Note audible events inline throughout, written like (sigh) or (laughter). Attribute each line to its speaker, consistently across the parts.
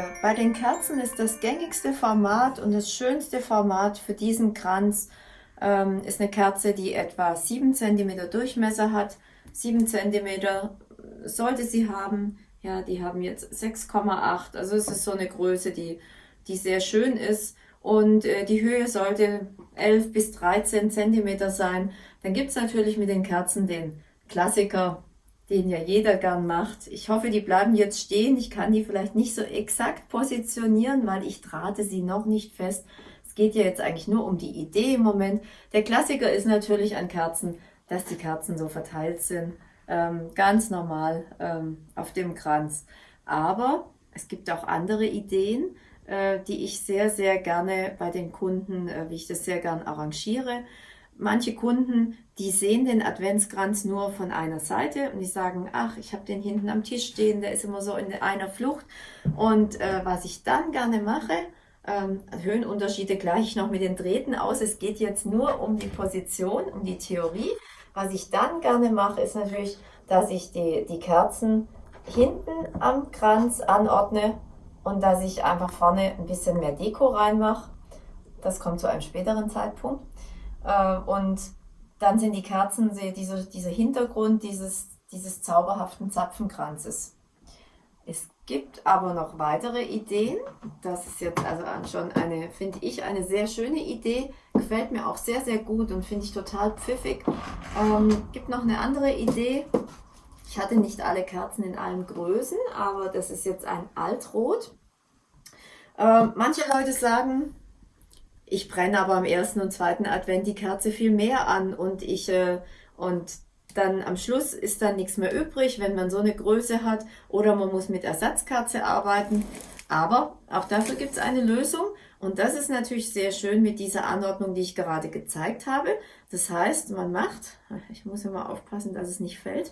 Speaker 1: Äh, bei den Kerzen ist das gängigste Format und das schönste Format für diesen Kranz ähm, ist eine Kerze, die etwa 7 cm Durchmesser hat. 7 cm sollte sie haben. Ja, die haben jetzt 6,8. Also es ist so eine Größe, die, die sehr schön ist. Und äh, die Höhe sollte 11 bis 13 cm sein. Dann gibt es natürlich mit den Kerzen den Klassiker den ja jeder gern macht. Ich hoffe, die bleiben jetzt stehen. Ich kann die vielleicht nicht so exakt positionieren, weil ich trate sie noch nicht fest. Es geht ja jetzt eigentlich nur um die Idee im Moment. Der Klassiker ist natürlich an Kerzen, dass die Kerzen so verteilt sind. Ähm, ganz normal ähm, auf dem Kranz. Aber es gibt auch andere Ideen, äh, die ich sehr, sehr gerne bei den Kunden, äh, wie ich das sehr gern arrangiere manche Kunden, die sehen den Adventskranz nur von einer Seite und die sagen, ach, ich habe den hinten am Tisch stehen, der ist immer so in einer Flucht. Und äh, was ich dann gerne mache, ähm, Höhenunterschiede gleiche ich noch mit den Drähten aus. Es geht jetzt nur um die Position, um die Theorie. Was ich dann gerne mache, ist natürlich, dass ich die, die Kerzen hinten am Kranz anordne und dass ich einfach vorne ein bisschen mehr Deko reinmache. Das kommt zu einem späteren Zeitpunkt. Äh, und dann sind die Kerzen diese, dieser Hintergrund dieses, dieses zauberhaften Zapfenkranzes. Es gibt aber noch weitere Ideen. Das ist jetzt also schon eine, finde ich, eine sehr schöne Idee. Gefällt mir auch sehr, sehr gut und finde ich total pfiffig. Ähm, gibt noch eine andere Idee. Ich hatte nicht alle Kerzen in allen Größen, aber das ist jetzt ein Altrot. Ähm, manche Leute sagen, ich brenne aber am ersten und zweiten Advent die Kerze viel mehr an und ich äh, und dann am Schluss ist dann nichts mehr übrig, wenn man so eine Größe hat oder man muss mit Ersatzkerze arbeiten. Aber auch dafür gibt es eine Lösung und das ist natürlich sehr schön mit dieser Anordnung, die ich gerade gezeigt habe. Das heißt, man macht, ich muss mal aufpassen, dass es nicht fällt.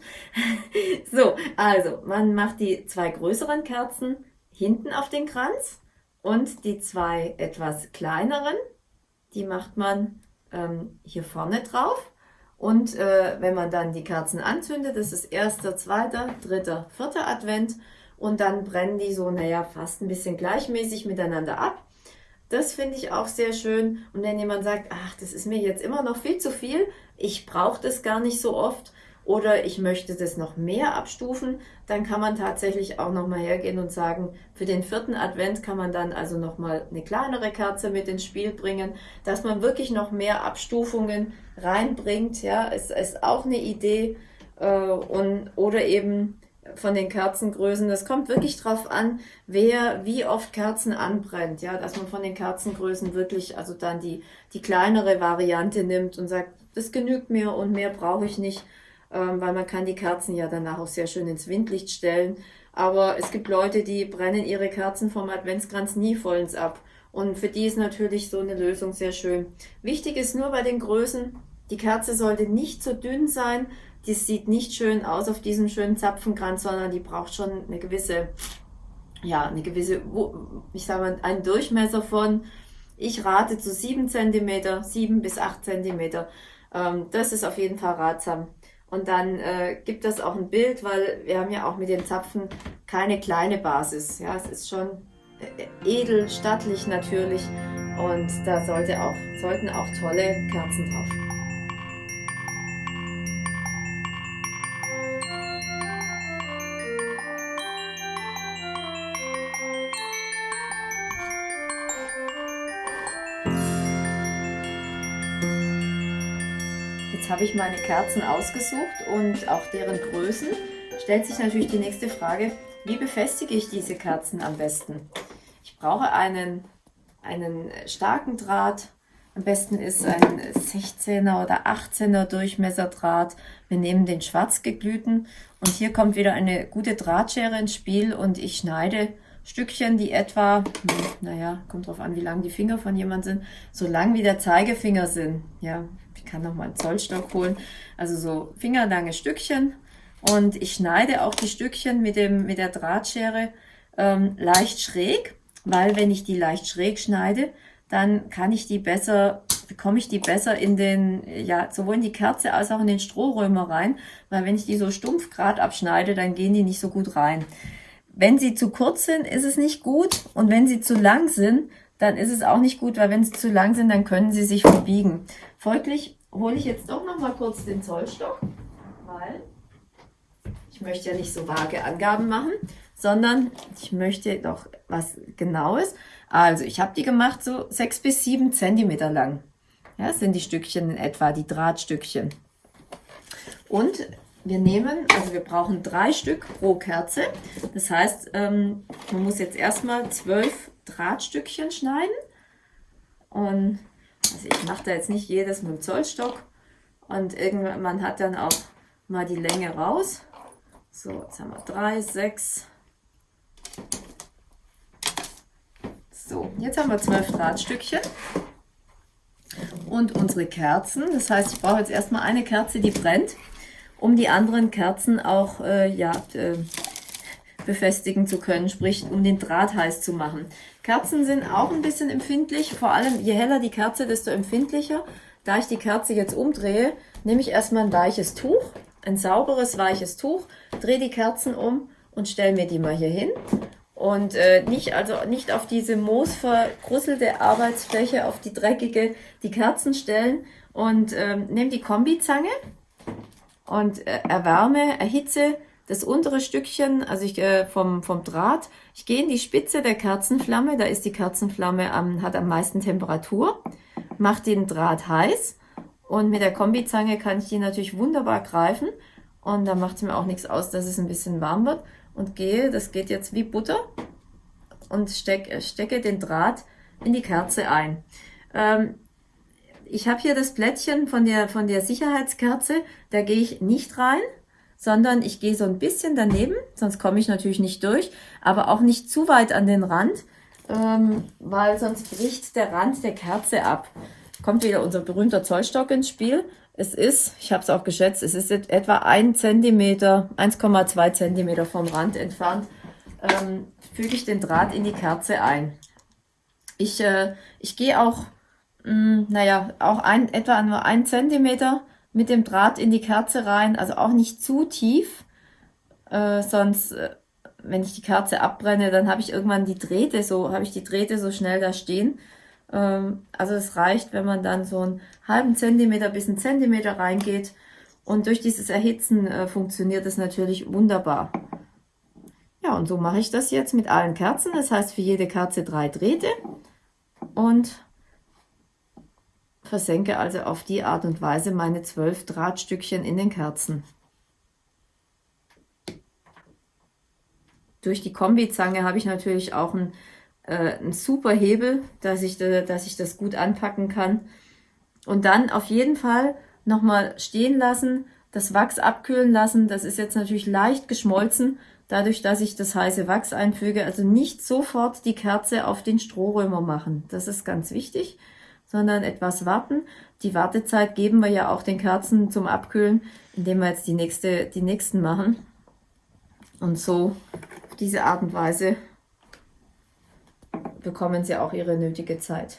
Speaker 1: (laughs) so, also man macht die zwei größeren Kerzen hinten auf den Kranz und die zwei etwas kleineren, die macht man ähm, hier vorne drauf. Und äh, wenn man dann die Kerzen anzündet, das ist erster, zweiter, dritter, vierter Advent. Und dann brennen die so, naja, fast ein bisschen gleichmäßig miteinander ab. Das finde ich auch sehr schön. Und wenn jemand sagt, ach, das ist mir jetzt immer noch viel zu viel, ich brauche das gar nicht so oft, oder ich möchte das noch mehr abstufen, dann kann man tatsächlich auch noch mal hergehen und sagen, für den vierten Advent kann man dann also noch mal eine kleinere Kerze mit ins Spiel bringen, dass man wirklich noch mehr Abstufungen reinbringt, ja, ist, ist auch eine Idee äh, und oder eben von den Kerzengrößen. Das kommt wirklich drauf an, wer wie oft Kerzen anbrennt, ja, dass man von den Kerzengrößen wirklich also dann die die kleinere Variante nimmt und sagt, das genügt mir und mehr brauche ich nicht weil man kann die Kerzen ja danach auch sehr schön ins Windlicht stellen. Aber es gibt Leute, die brennen ihre Kerzen vom Adventskranz nie vollends ab. Und für die ist natürlich so eine Lösung sehr schön. Wichtig ist nur bei den Größen, die Kerze sollte nicht zu dünn sein. Die sieht nicht schön aus auf diesem schönen Zapfenkranz, sondern die braucht schon eine gewisse, ja, eine gewisse, ich sage mal, einen Durchmesser von, ich rate zu 7 cm, 7 bis 8 cm. Ähm, das ist auf jeden Fall ratsam. Und dann äh, gibt es auch ein Bild, weil wir haben ja auch mit den Zapfen keine kleine Basis. Ja, es ist schon äh, edel, stattlich natürlich und da sollte auch, sollten auch tolle Kerzen drauf. Habe ich meine Kerzen ausgesucht und auch deren Größen. Stellt sich natürlich die nächste Frage, wie befestige ich diese Kerzen am besten? Ich brauche einen, einen starken Draht. Am besten ist ein 16er oder 18er Durchmesserdraht. Wir nehmen den schwarz geglühten und hier kommt wieder eine gute Drahtschere ins Spiel und ich schneide Stückchen, die etwa, hm, naja, kommt drauf an, wie lang die Finger von jemand sind, so lang wie der Zeigefinger sind. Ja, kann noch mal einen Zollstock holen. Also so fingerlange Stückchen und ich schneide auch die Stückchen mit, dem, mit der Drahtschere ähm, leicht schräg, weil wenn ich die leicht schräg schneide, dann kann ich die besser, bekomme ich die besser in den, ja, sowohl in die Kerze als auch in den Strohrömer rein, weil wenn ich die so stumpf gerade abschneide, dann gehen die nicht so gut rein. Wenn sie zu kurz sind, ist es nicht gut und wenn sie zu lang sind, dann ist es auch nicht gut, weil wenn sie zu lang sind, dann können sie sich verbiegen. Folglich hole ich jetzt doch noch mal kurz den Zollstock, weil ich möchte ja nicht so vage Angaben machen, sondern ich möchte doch was Genaues. Also ich habe die gemacht so sechs bis sieben Zentimeter lang. Ja, sind die Stückchen in etwa, die Drahtstückchen. Und wir nehmen, also wir brauchen drei Stück pro Kerze. Das heißt, ähm, man muss jetzt erstmal zwölf Drahtstückchen schneiden. Und also ich mache da jetzt nicht jedes mit dem Zollstock. Und irgendwann man hat dann auch mal die Länge raus. So, jetzt haben wir drei, sechs. So, jetzt haben wir zwölf Drahtstückchen und unsere Kerzen. Das heißt, ich brauche jetzt erstmal eine Kerze, die brennt, um die anderen Kerzen auch äh, ja, äh, befestigen zu können, sprich um den Draht heiß zu machen. Kerzen sind auch ein bisschen empfindlich, vor allem je heller die Kerze, desto empfindlicher. Da ich die Kerze jetzt umdrehe, nehme ich erstmal ein weiches Tuch ein sauberes, weiches Tuch, drehe die Kerzen um und stelle mir die mal hier hin. Und äh, nicht, also nicht auf diese moosvergrusselte Arbeitsfläche, auf die dreckige, die Kerzen stellen und ähm, nehme die Kombizange und äh, erwärme, erhitze das untere Stückchen, also ich äh, vom, vom Draht. Ich gehe in die Spitze der Kerzenflamme, da ist die Kerzenflamme am, hat am meisten Temperatur, mache den Draht heiß und mit der Kombizange kann ich die natürlich wunderbar greifen. Und da macht es mir auch nichts aus, dass es ein bisschen warm wird. Und gehe, das geht jetzt wie Butter, und steck, stecke den Draht in die Kerze ein. Ähm, ich habe hier das Plättchen von der, von der Sicherheitskerze, da gehe ich nicht rein, sondern ich gehe so ein bisschen daneben, sonst komme ich natürlich nicht durch, aber auch nicht zu weit an den Rand, ähm, weil sonst bricht der Rand der Kerze ab kommt wieder unser berühmter Zollstock ins Spiel. Es ist, ich habe es auch geschätzt, es ist etwa 1 cm, 1,2 cm vom Rand entfernt, ähm, füge ich den Draht in die Kerze ein. Ich, äh, ich gehe auch, mh, hm, naja, auch ein, etwa nur 1 cm mit dem Draht in die Kerze rein, also auch nicht zu tief, äh, sonst, äh, wenn ich die Kerze abbrenne, dann habe ich irgendwann die Drähte so, habe ich die Drähte so schnell da stehen ähm, also es reicht, wenn man dann so einen halben Zentimeter bis einen Zentimeter reingeht. Und durch dieses Erhitzen äh, funktioniert es natürlich wunderbar. Ja, und so mache ich das jetzt mit allen Kerzen. Das heißt für jede Kerze drei Drähte. Und versenke also auf die Art und Weise meine zwölf Drahtstückchen in den Kerzen. Durch die Kombizange habe ich natürlich auch ein äh, ein super Hebel, dass ich, dass ich das gut anpacken kann. Und dann auf jeden Fall nochmal stehen lassen, das Wachs abkühlen lassen. Das ist jetzt natürlich leicht geschmolzen, dadurch, dass ich das heiße Wachs einfüge. Also nicht sofort die Kerze auf den Strohrömer machen. Das ist ganz wichtig, sondern etwas warten. Die Wartezeit geben wir ja auch den Kerzen zum Abkühlen, indem wir jetzt die, nächste, die nächsten machen. Und so auf diese Art und Weise bekommen sie auch ihre nötige Zeit.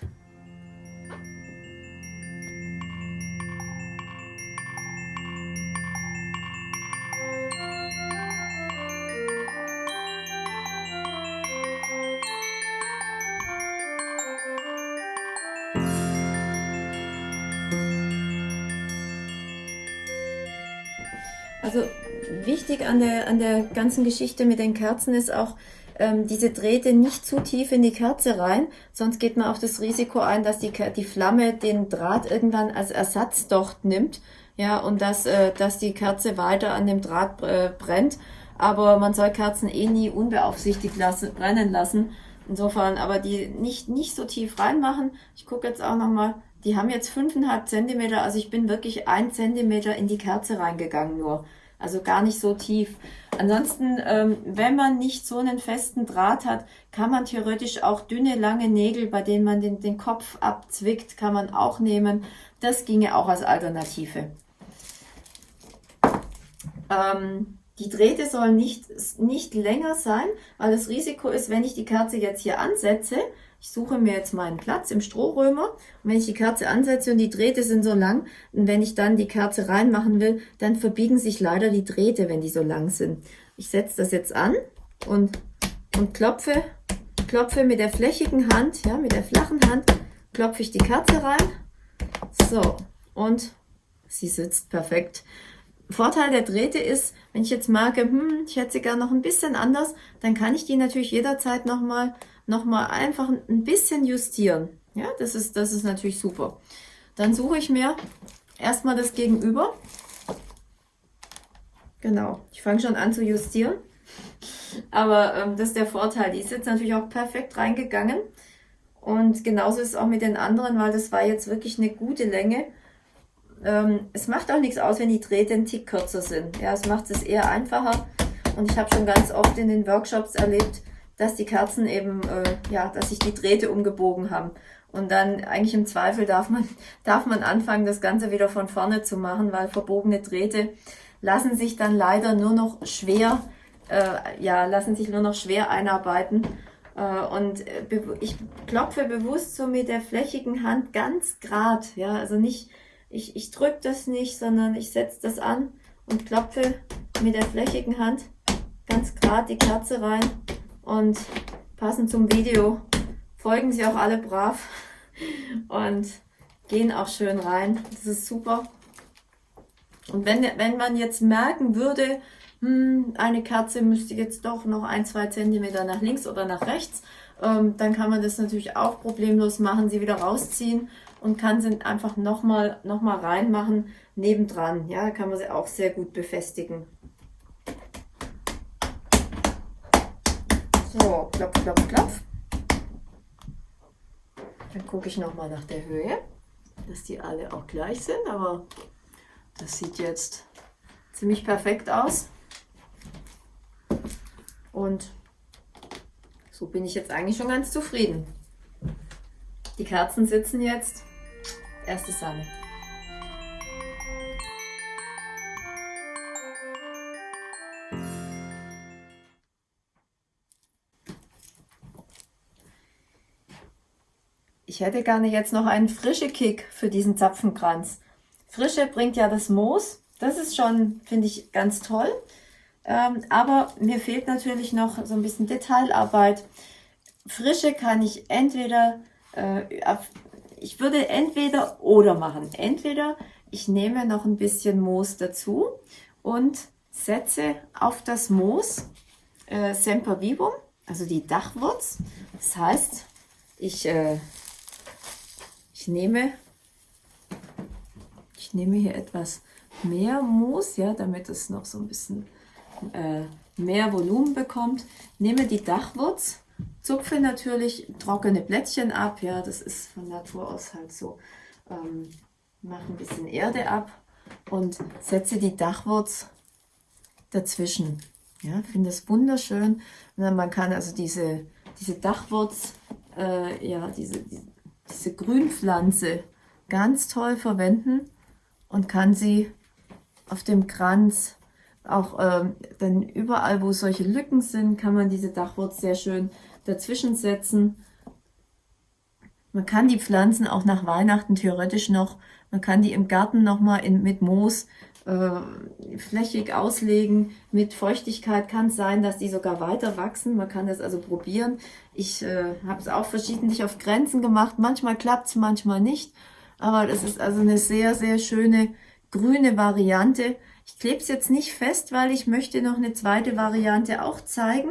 Speaker 1: Wichtig an der, an der ganzen Geschichte mit den Kerzen ist auch, ähm, diese Drähte nicht zu tief in die Kerze rein, sonst geht man auch das Risiko ein, dass die, die Flamme den Draht irgendwann als Ersatzdocht nimmt, ja, und dass, äh, dass die Kerze weiter an dem Draht äh, brennt. Aber man soll Kerzen eh nie unbeaufsichtigt lassen, brennen lassen, Insofern, aber die nicht, nicht so tief reinmachen. Ich gucke jetzt auch nochmal, die haben jetzt 5,5 cm, also ich bin wirklich 1 cm in die Kerze reingegangen nur. Also gar nicht so tief. Ansonsten, ähm, wenn man nicht so einen festen Draht hat, kann man theoretisch auch dünne, lange Nägel, bei denen man den, den Kopf abzwickt, kann man auch nehmen. Das ginge auch als Alternative. Ähm, die Drähte sollen nicht, nicht länger sein, weil das Risiko ist, wenn ich die Kerze jetzt hier ansetze, ich suche mir jetzt meinen Platz im Strohrömer und wenn ich die Kerze ansetze und die Drähte sind so lang und wenn ich dann die Kerze reinmachen will, dann verbiegen sich leider die Drähte, wenn die so lang sind. Ich setze das jetzt an und, und klopfe, klopfe mit der flächigen Hand, ja, mit der flachen Hand, klopfe ich die Kerze rein. So, und sie sitzt perfekt. Vorteil der Drähte ist, wenn ich jetzt merke, hm, ich hätte sie gerne noch ein bisschen anders, dann kann ich die natürlich jederzeit nochmal noch mal einfach ein bisschen justieren. Ja, das ist, das ist natürlich super. Dann suche ich mir erstmal das Gegenüber. Genau, ich fange schon an zu justieren. Aber ähm, das ist der Vorteil. Die ist jetzt natürlich auch perfekt reingegangen. Und genauso ist es auch mit den anderen, weil das war jetzt wirklich eine gute Länge. Ähm, es macht auch nichts aus, wenn die Drähte ein Tick kürzer sind. Ja, es macht es eher einfacher. Und ich habe schon ganz oft in den Workshops erlebt, dass die Kerzen eben, äh, ja, dass sich die Drähte umgebogen haben. Und dann eigentlich im Zweifel darf man, (laughs) darf man anfangen, das Ganze wieder von vorne zu machen, weil verbogene Drähte lassen sich dann leider nur noch schwer, äh, ja, lassen sich nur noch schwer einarbeiten. Äh, und äh, ich klopfe bewusst so mit der flächigen Hand ganz grad, ja, also nicht, ich, ich drücke das nicht, sondern ich setze das an und klopfe mit der flächigen Hand ganz grad die Kerze rein und passend zum Video folgen sie auch alle brav und gehen auch schön rein. Das ist super. Und wenn, wenn man jetzt merken würde, hm, eine Kerze müsste jetzt doch noch ein, zwei Zentimeter nach links oder nach rechts, ähm, dann kann man das natürlich auch problemlos machen, sie wieder rausziehen und kann sie einfach nochmal noch mal reinmachen nebendran. Ja, da kann man sie auch sehr gut befestigen. So, klopf, klopf, klopf. Dann gucke ich nochmal nach der Höhe, dass die alle auch gleich sind, aber das sieht jetzt ziemlich perfekt aus. Und so bin ich jetzt eigentlich schon ganz zufrieden. Die Kerzen sitzen jetzt erste Sahne. Ich hätte gerne jetzt noch einen frische Kick für diesen Zapfenkranz. Frische bringt ja das Moos. Das ist schon, finde ich, ganz toll. Ähm, aber mir fehlt natürlich noch so ein bisschen Detailarbeit. Frische kann ich entweder äh, ich würde entweder oder machen. Entweder ich nehme noch ein bisschen Moos dazu und setze auf das Moos äh, Sempervivum, also die Dachwurz. Das heißt, ich, äh, ich, nehme, ich nehme hier etwas mehr Moos, ja, damit es noch so ein bisschen äh, mehr Volumen bekommt. Nehme die Dachwurz Zupfe natürlich trockene Blättchen ab, ja, das ist von Natur aus halt so. Ähm, mache ein bisschen Erde ab und setze die Dachwurz dazwischen. Ja, finde es wunderschön. Und man kann also diese, diese Dachwurz, äh, ja, diese, diese Grünpflanze ganz toll verwenden und kann sie auf dem Kranz auch ähm, dann überall, wo solche Lücken sind, kann man diese Dachwurz sehr schön dazwischen setzen. Man kann die Pflanzen auch nach Weihnachten theoretisch noch, man kann die im Garten nochmal mit Moos äh, flächig auslegen. Mit Feuchtigkeit kann es sein, dass die sogar weiter wachsen. Man kann das also probieren. Ich äh, habe es auch verschiedentlich auf Grenzen gemacht. Manchmal klappt es, manchmal nicht. Aber das ist also eine sehr, sehr schöne grüne Variante. Ich klebe es jetzt nicht fest, weil ich möchte noch eine zweite Variante auch zeigen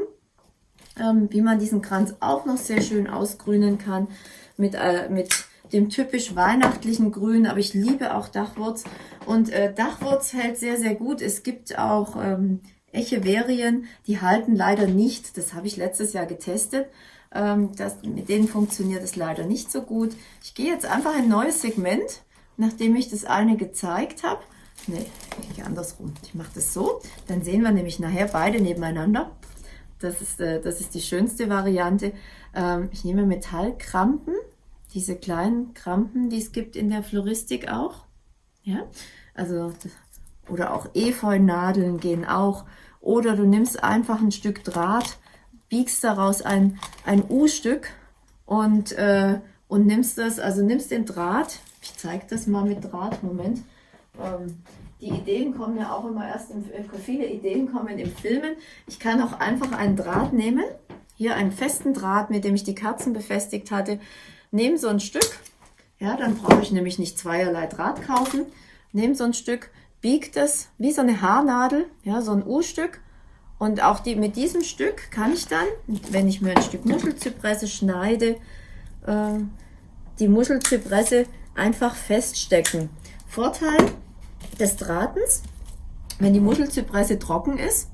Speaker 1: ähm, wie man diesen Kranz auch noch sehr schön ausgrünen kann mit, äh, mit dem typisch weihnachtlichen Grün, aber ich liebe auch Dachwurz und äh, Dachwurz hält sehr, sehr gut. Es gibt auch ähm, Echeverien, die halten leider nicht. Das habe ich letztes Jahr getestet. Ähm, das, mit denen funktioniert es leider nicht so gut. Ich gehe jetzt einfach ein neues Segment, nachdem ich das eine gezeigt habe. Ne, ich gehe andersrum. Ich mache das so. Dann sehen wir nämlich nachher beide nebeneinander. Das ist, äh, das ist die schönste Variante. Ähm, ich nehme Metallkrampen, diese kleinen Krampen, die es gibt in der Floristik auch. Ja, also, oder auch Efeunadeln gehen auch. Oder du nimmst einfach ein Stück Draht, biegst daraus ein, ein U-Stück und, äh, und nimmst das, also nimmst den Draht, ich zeige das mal mit Draht, Moment, ähm, die Ideen kommen ja auch immer erst, im, äh, viele Ideen kommen im Filmen. Ich kann auch einfach einen Draht nehmen, hier einen festen Draht, mit dem ich die Kerzen befestigt hatte, nehme so ein Stück, ja, dann brauche ich nämlich nicht zweierlei Draht kaufen, nehme so ein Stück, biegt es wie so eine Haarnadel, ja, so ein U-Stück und auch die, mit diesem Stück kann ich dann, wenn ich mir ein Stück Muschelzypresse schneide, äh, die Muschelzypresse einfach feststecken. Vorteil des Drahtens, wenn die Muschelzypresse trocken ist,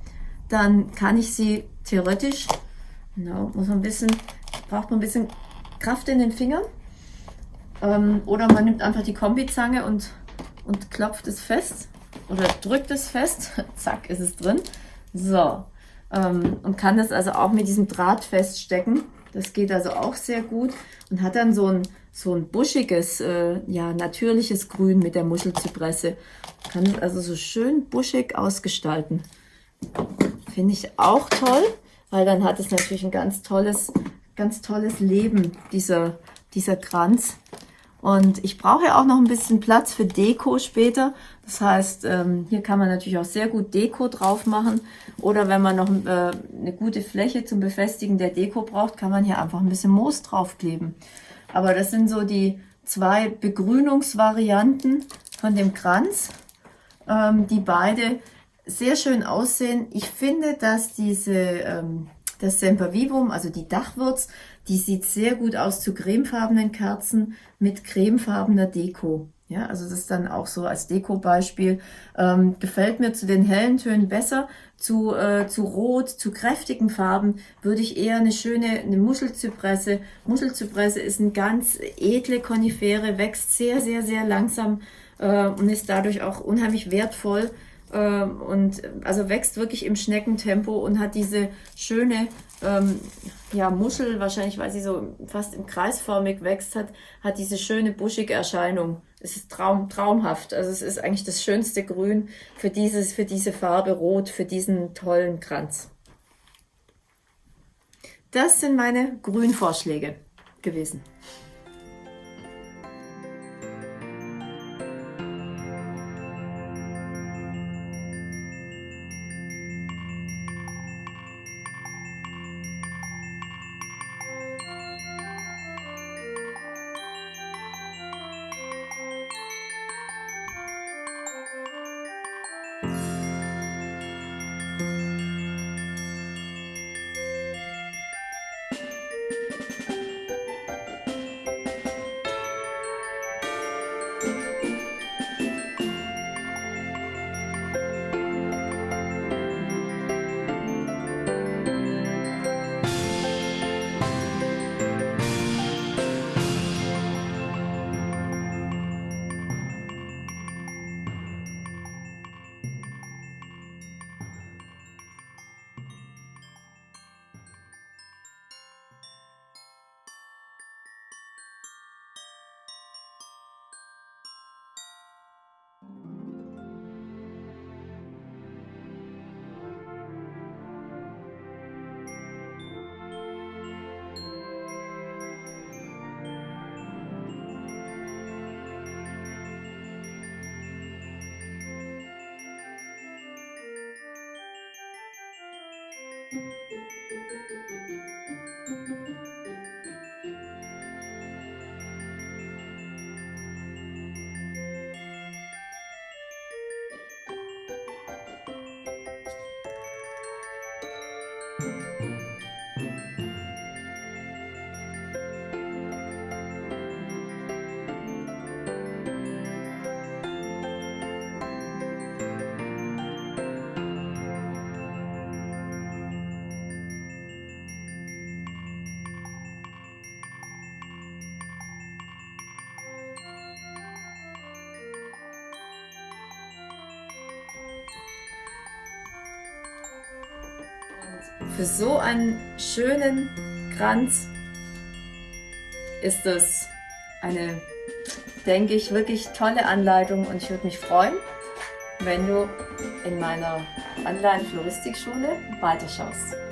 Speaker 1: dann kann ich sie theoretisch, genau, muss man ein bisschen, braucht man ein bisschen Kraft in den Fingern. Ähm, oder man nimmt einfach die Kombizange und, und klopft es fest oder drückt es fest. (laughs) Zack, ist es drin. So, ähm, und kann das also auch mit diesem Draht feststecken. Das geht also auch sehr gut und hat dann so ein, so ein buschiges, äh, ja, natürliches Grün mit der Muschelzypresse. Kann es also so schön buschig ausgestalten. Finde ich auch toll, weil dann hat es natürlich ein ganz tolles, ganz tolles Leben, dieser, dieser Kranz. Und ich brauche auch noch ein bisschen Platz für Deko später. Das heißt, ähm, hier kann man natürlich auch sehr gut Deko drauf machen. Oder wenn man noch äh, eine gute Fläche zum Befestigen der Deko braucht, kann man hier einfach ein bisschen Moos draufkleben. Aber das sind so die zwei Begrünungsvarianten von dem Kranz, ähm, die beide sehr schön aussehen. Ich finde, dass diese, ähm, das Sempervivum, also die Dachwurz, die sieht sehr gut aus zu cremefarbenen Kerzen mit cremefarbener Deko. Ja, also das ist dann auch so als Deko-Beispiel. Ähm, gefällt mir zu den hellen Tönen besser. Zu, äh, zu rot, zu kräftigen Farben würde ich eher eine schöne eine Muschelzypresse. Muschelzypresse ist eine ganz edle Konifere, wächst sehr, sehr, sehr langsam äh, und ist dadurch auch unheimlich wertvoll ähm, und also wächst wirklich im Schneckentempo und hat diese schöne ähm, ja, Muschel, wahrscheinlich weil sie so fast im kreisförmig wächst, hat, hat diese schöne buschige Erscheinung. Es ist traum, traumhaft. Also es ist eigentlich das schönste Grün für, dieses, für diese Farbe Rot, für diesen tollen Kranz. Das sind meine Grünvorschläge gewesen. Für so einen schönen Kranz ist das eine, denke ich, wirklich tolle Anleitung und ich würde mich freuen, wenn du in meiner Online-Floristikschule weiterschaust.